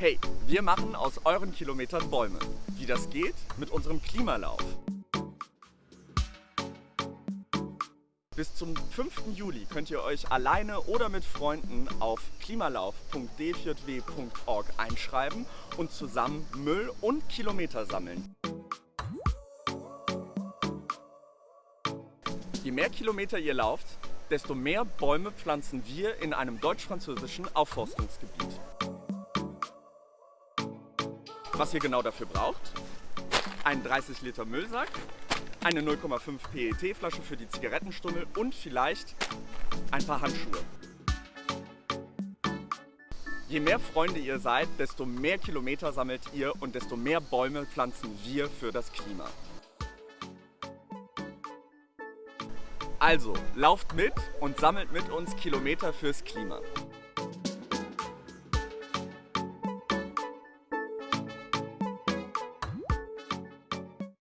Hey, wir machen aus euren Kilometern Bäume. Wie das geht? Mit unserem Klimalauf. Bis zum 5. Juli könnt ihr euch alleine oder mit Freunden auf klimalauf.d4w.org einschreiben und zusammen Müll und Kilometer sammeln. Je mehr Kilometer ihr lauft, desto mehr Bäume pflanzen wir in einem deutsch-französischen Aufforstungsgebiet. Was ihr genau dafür braucht? Einen 30 Liter Müllsack, eine 0,5 PET-Flasche für die Zigarettenstummel und vielleicht ein paar Handschuhe. Je mehr Freunde ihr seid, desto mehr Kilometer sammelt ihr und desto mehr Bäume pflanzen wir für das Klima. Also, lauft mit und sammelt mit uns Kilometer fürs Klima.